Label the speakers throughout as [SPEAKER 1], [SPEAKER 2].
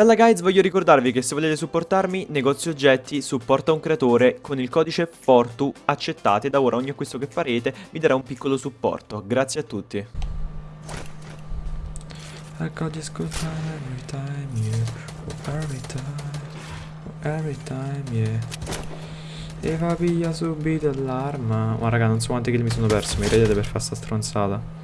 [SPEAKER 1] Bella guys, voglio ricordarvi che se volete supportarmi, negozio oggetti supporta un creatore con il codice FORTU accettate da ora ogni acquisto che farete vi darà un piccolo supporto. Grazie a tutti.
[SPEAKER 2] E va via subito l'arma. Ma raga, non so quanti kill mi sono perso, mi credete per fare sta stronzata.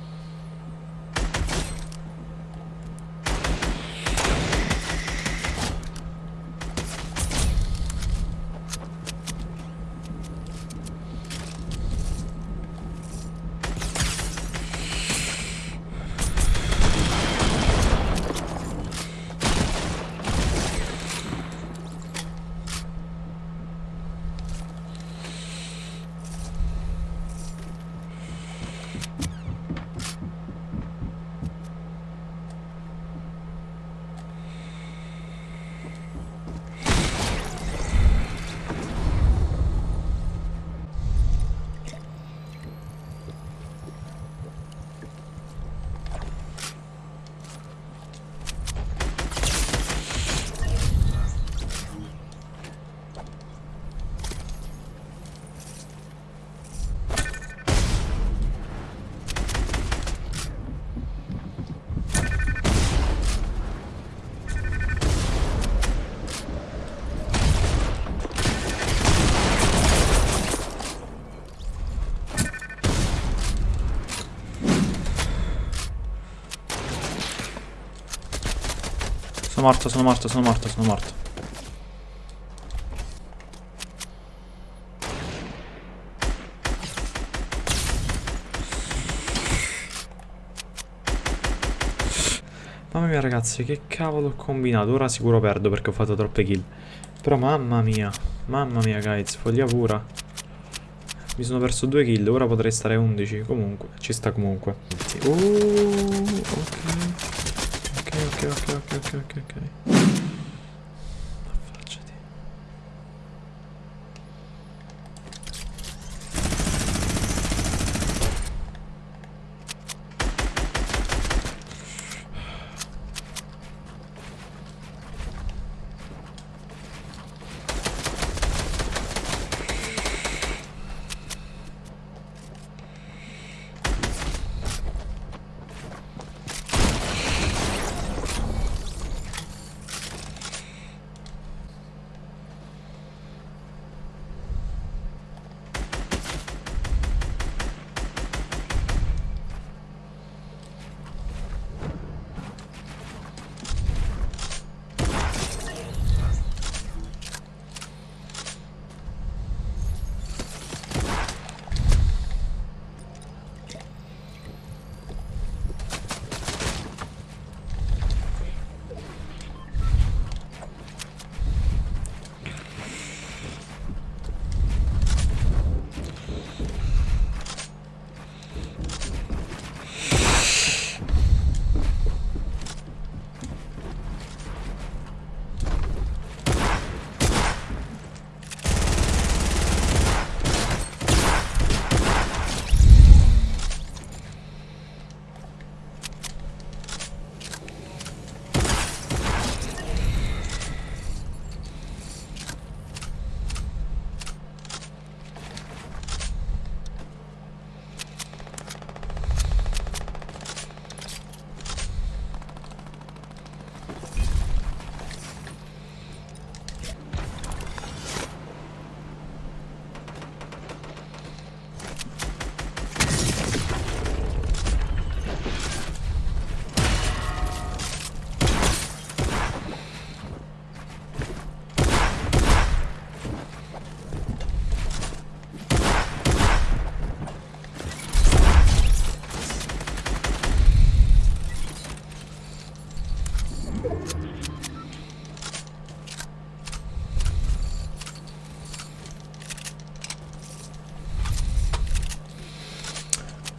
[SPEAKER 2] Sono morto, sono morto, sono morto, sono morto. Mamma mia ragazzi, che cavolo ho combinato? Ora sicuro perdo perché ho fatto troppe kill. Però mamma mia, mamma mia guys, follia pura. Mi sono perso due kill, ora potrei stare a 11. Comunque, ci sta comunque. Oh, ok ok, ok, ok, ok, ok,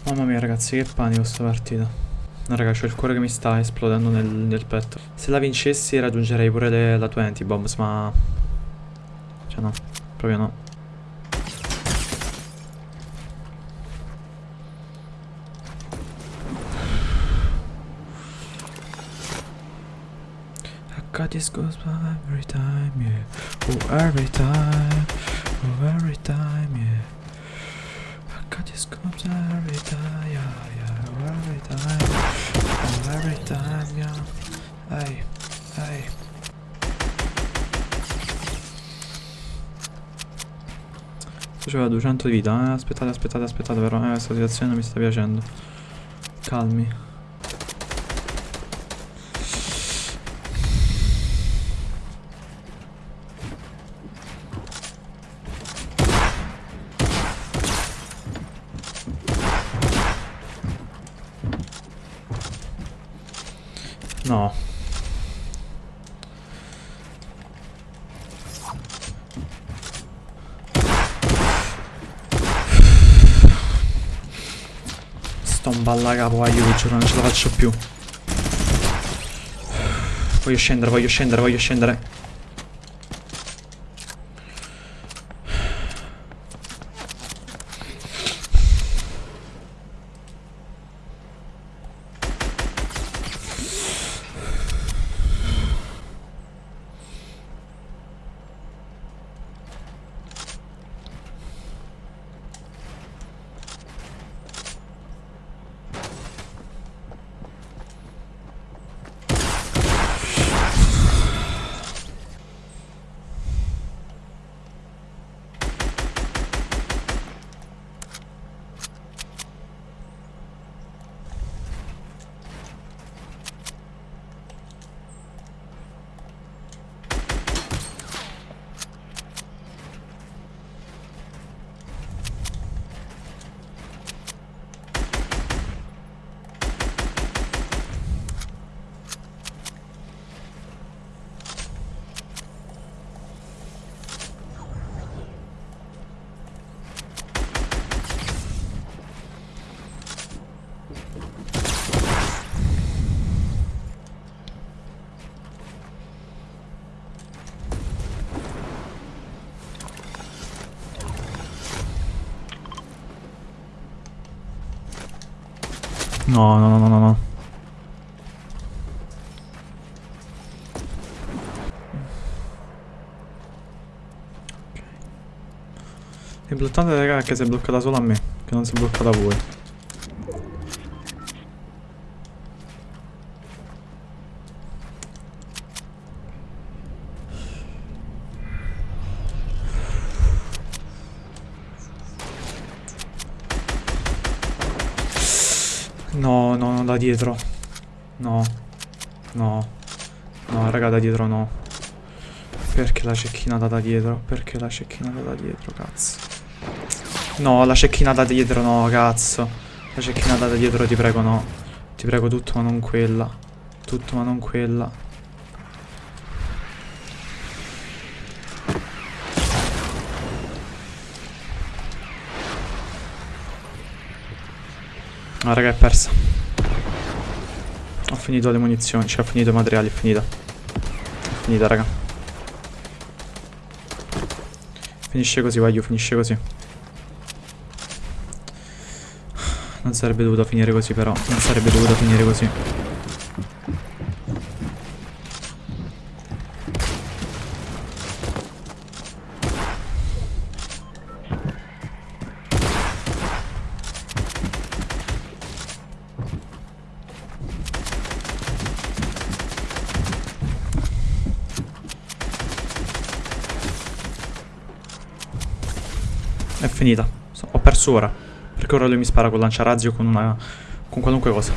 [SPEAKER 2] Mamma mia ragazzi che panico sta partita No raga c'ho il cuore che mi sta esplodendo nel, nel petto Se la vincessi raggiungerei pure le, la 20 bombs ma Cioè no Proprio no got this goosebumps every time, yeah. Oh, every time, oh, every time, yeah. I got this goosebumps every time, yeah, yeah. Every time, every time, yeah. Ehi, ehi. Faceva 200 di vita, eh? Aspettate, aspettate, aspettate, però, eh, questa situazione non mi sta piacendo. Calmi. No. Sto un balla capo, aiuto, giuro, non ce la faccio più. Voglio scendere, voglio scendere, voglio scendere. No, no, no, no, no, no. L'importante raga che si è bloccata solo a me, che non si è bloccata a voi. No, no, no, da dietro. No. No. No, raga, da dietro no. Perché la cecchinata da dietro? Perché la cecchinata da dietro, cazzo? No, la cecchinata da dietro no, cazzo. La cecchinata da dietro, ti prego, no. Ti prego tutto, ma non quella. Tutto, ma non quella. Ah, raga, è persa. Ho finito le munizioni, cioè ho finito i materiali, è finita. È finita, raga. Finisce così, voglio, finisce così. Non sarebbe dovuto finire così, però. Non sarebbe dovuto finire così. È finita. Ho perso ora. Perché ora lui mi spara con lanciarazzi o con una... con qualunque cosa.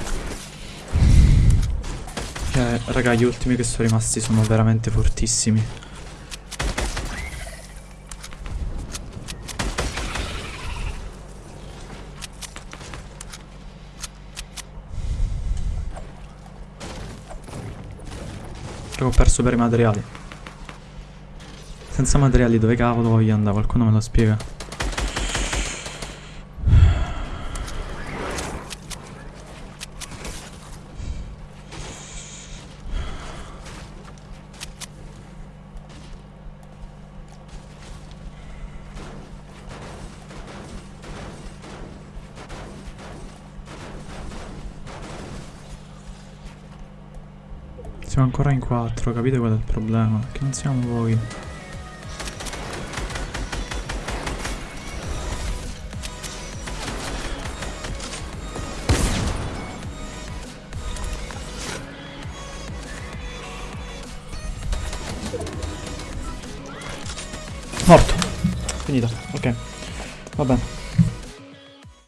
[SPEAKER 2] Eh, raga, gli ultimi che sono rimasti sono veramente fortissimi. Raga, ho perso per i materiali. Senza materiali dove cavolo voglio andare? Qualcuno me lo spiega? Siamo ancora in quattro, capite qual è il problema? Che non siamo voi. Morto. Finita. Ok. Va bene.